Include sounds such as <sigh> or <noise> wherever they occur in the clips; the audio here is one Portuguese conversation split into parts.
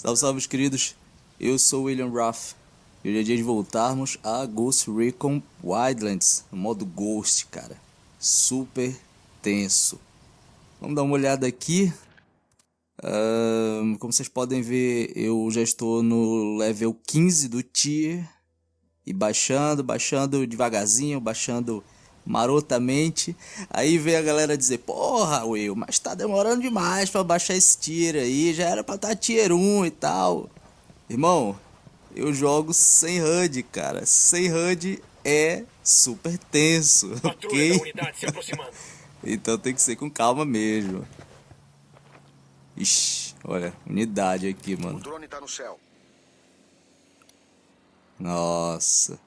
Salve, salve, meus queridos. Eu sou William Ruff. E hoje é dia de voltarmos a Ghost Recon Wildlands, no modo Ghost, cara. Super tenso. Vamos dar uma olhada aqui. Uh, como vocês podem ver, eu já estou no level 15 do tier. E baixando, baixando devagarzinho, baixando marotamente. Aí vem a galera dizer, porra, Will, mas tá demorando demais pra baixar esse tier aí, já era pra estar tá tier 1 e tal. Irmão, eu jogo sem HUD, cara. Sem HUD é super tenso, ok? <laughs> então tem que ser com calma mesmo. Ixi, olha, unidade aqui, mano. O drone tá no céu. Nossa.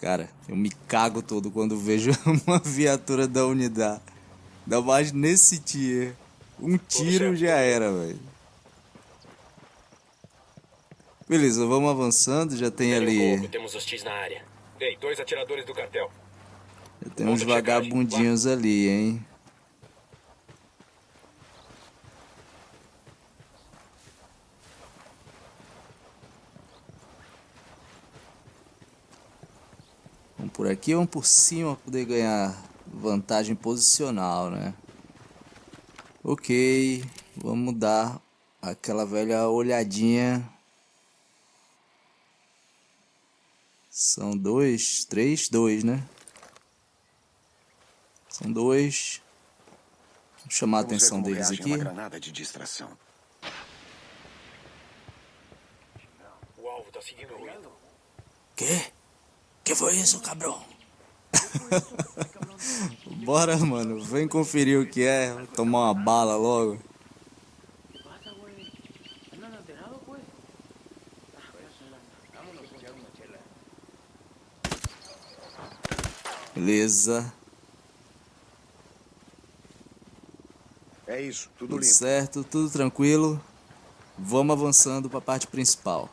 Cara, eu me cago todo quando vejo <laughs> uma viatura da unidade. Ainda mais nesse tier. Um tiro já era, velho. Beleza, vamos avançando. Já tem ali. temos hostis na área. Ei, dois atiradores do cartel. Já tem uns vagabundinhos ali, hein? Vamos por aqui, vamos por cima para poder ganhar vantagem posicional, né? Ok, vamos dar aquela velha olhadinha. São dois, três, dois, né? São dois. Vou chamar Vamos a atenção deles aqui. granada de distração. O alvo tá seguindo o Quê? Foi isso, cabrão? <laughs> Bora, mano. Vem conferir o que é. Tomar uma bala logo. Beleza. É isso, tudo, tudo certo, tudo tranquilo. Vamos avançando para a parte principal.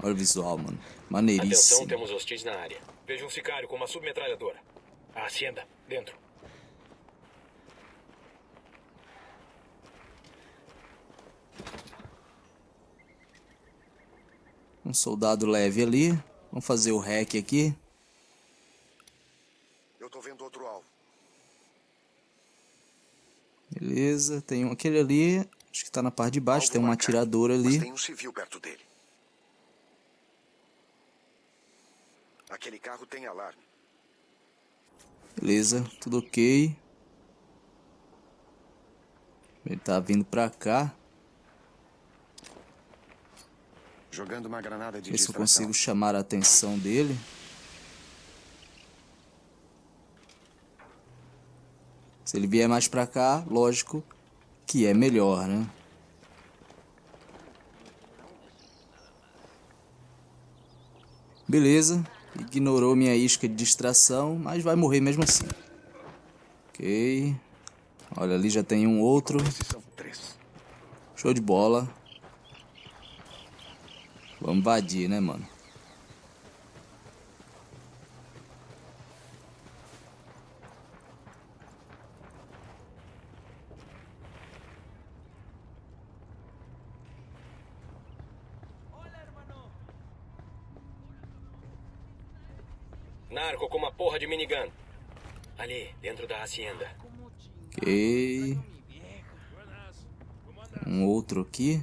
Olha o visual, mano. Maneiríssimo. Atenção, temos hostis na área. Vejo um sicário com uma submetralhadora. A hacienda, dentro. Um soldado leve ali. Vamos fazer o hack aqui. Eu tô vendo outro alvo. Beleza, tem um aquele ali. Acho que tá na parte de baixo, alvo tem um atirador ali. Mas tem um civil perto dele. Aquele carro tem alarme. Beleza, tudo ok. Ele tá vindo pra cá. Jogando uma granada de Ver se eu consigo chamar a atenção dele. Se ele vier mais pra cá, lógico que é melhor, né? Beleza. Ignorou minha isca de distração, mas vai morrer mesmo assim. Ok. Olha, ali já tem um outro. Show de bola. Vamos invadir, né, mano? Narco com uma porra de minigun. Ali, dentro da hacienda. Ok. Um outro aqui.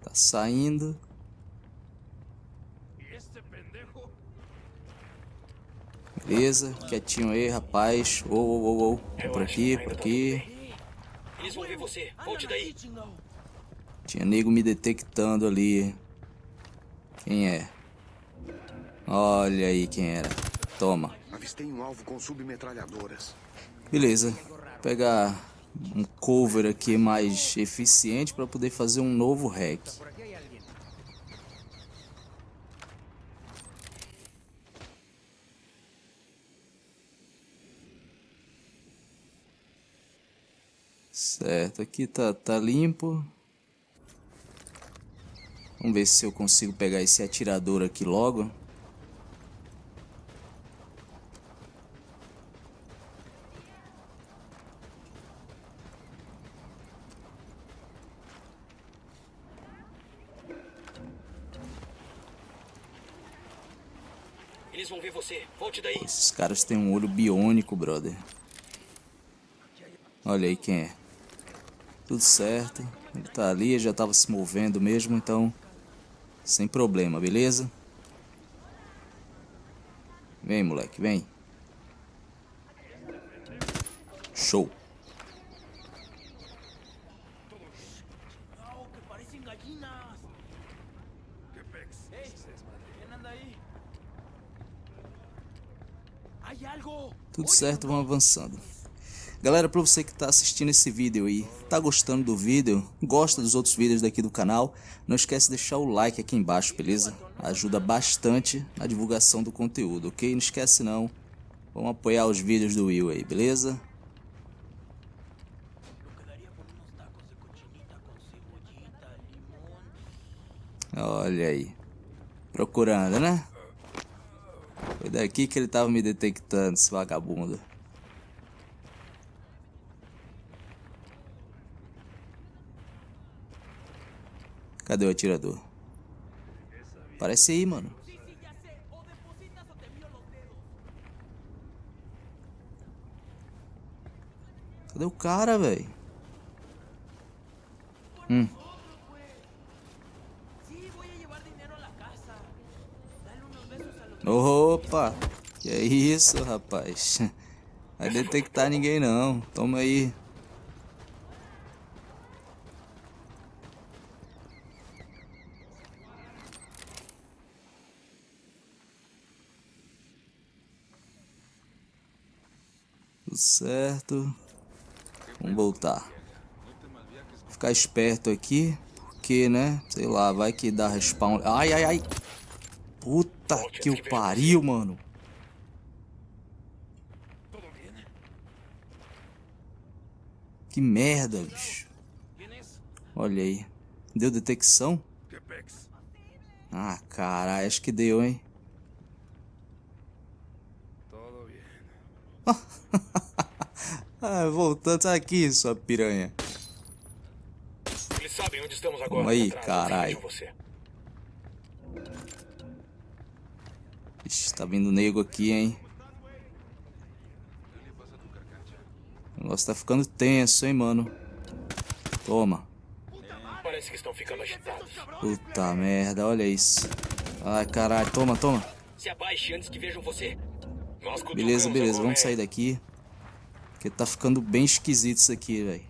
Tá saindo. Beleza, quietinho aí, rapaz. Ô, ô, ô, ô. Por aqui, por aqui. Eles vão ver você. Volte daí. Tinha nego me detectando ali. Quem é? Olha aí quem era. Toma. Avistei um alvo com submetralhadoras. Beleza. Vou pegar um cover aqui mais eficiente para poder fazer um novo hack. Certo, aqui tá, tá limpo. Vamos ver se eu consigo pegar esse atirador aqui logo. Eles vão ver você. Volte daí. Esses caras têm um olho biônico, brother. Olha aí quem é. Tudo certo. Ele tá ali, já tava se movendo mesmo, então... Sem problema, beleza? Vem, moleque, vem. Show. Certo, vamos avançando. Galera, para você que está assistindo esse vídeo aí, tá gostando do vídeo, gosta dos outros vídeos daqui do canal, não esquece de deixar o like aqui embaixo, beleza? Ajuda bastante na divulgação do conteúdo, ok? Não esquece não, vamos apoiar os vídeos do Will aí, beleza? Olha aí, procurando, né? Foi daqui que ele tava me detectando, esse vagabundo. Cadê o atirador? Parece aí, mano. Cadê o cara, velho? Hum. Opa! Que é isso, rapaz? <laughs> Vai detectar ninguém não. Toma aí. Tudo certo. Vamos voltar. Ficar esperto aqui. Porque, né? Sei lá, vai que dá respawn. Ai, ai, ai. Puta que o pariu, mano. Que merda, bicho. Olha aí. Deu detecção? Ah, caralho, acho que deu, hein? <laughs> ah, voltando aqui, sua piranha. Eles sabem onde estamos agora. Vamos aí, caralho. Ixi, tá vindo nego aqui, hein? O negócio tá ficando tenso, hein, mano? Toma. Parece que estão ficando agitados. Puta merda, olha isso. Ai, caralho, toma, toma. Se abaixe antes que vejam você. Beleza, beleza, vamos sair daqui. Porque tá ficando bem esquisito isso aqui, velho.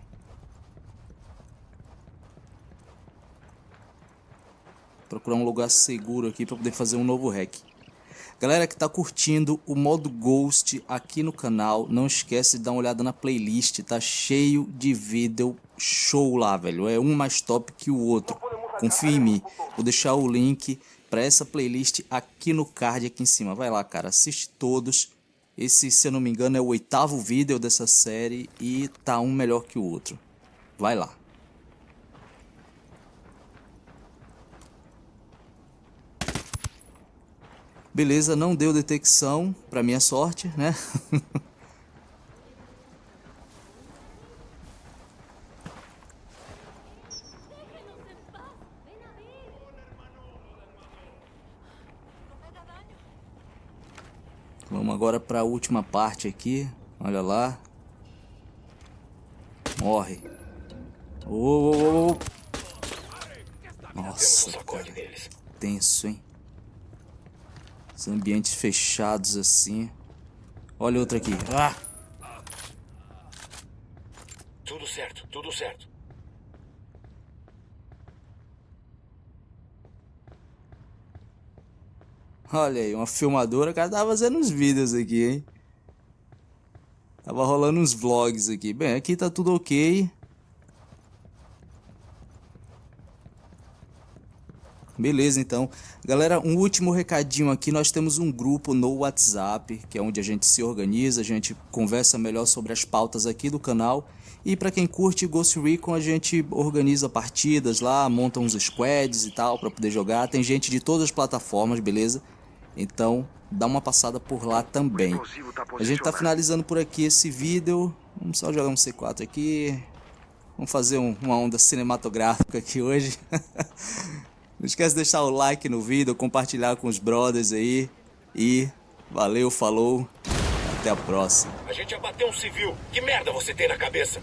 Procurar um lugar seguro aqui pra poder fazer um novo hack. Galera que tá curtindo o modo Ghost aqui no canal, não esquece de dar uma olhada na playlist, tá cheio de vídeo show lá, velho. É um mais top que o outro. Confia em mim. Vou deixar o link para essa playlist aqui no card aqui em cima. Vai lá, cara, assiste todos. Esse, se eu não me engano, é o oitavo vídeo dessa série e tá um melhor que o outro. Vai lá. Beleza, não deu detecção, pra minha sorte, né? <laughs> Vamos agora para a última parte aqui. Olha lá. Morre. Oh, oh, oh. Nossa, cara. Tenso, hein? Os ambientes fechados assim. Olha outro aqui. Ah! Tudo certo, tudo certo. Olha aí, uma filmadora. O cara tava fazendo uns vídeos aqui, hein? Tava rolando uns vlogs aqui. Bem, aqui tá tudo ok. Beleza, então. Galera, um último recadinho aqui. Nós temos um grupo no WhatsApp, que é onde a gente se organiza, a gente conversa melhor sobre as pautas aqui do canal. E para quem curte Ghost Recon, a gente organiza partidas lá, monta uns squads e tal para poder jogar. Tem gente de todas as plataformas, beleza? Então, dá uma passada por lá também. A gente tá finalizando por aqui esse vídeo. Vamos só jogar um C4 aqui. Vamos fazer um, uma onda cinematográfica aqui hoje. <laughs> Não esquece de deixar o like no vídeo, compartilhar com os brothers aí. E valeu, falou. Até a próxima. A gente abateu um civil. Que merda você tem na cabeça?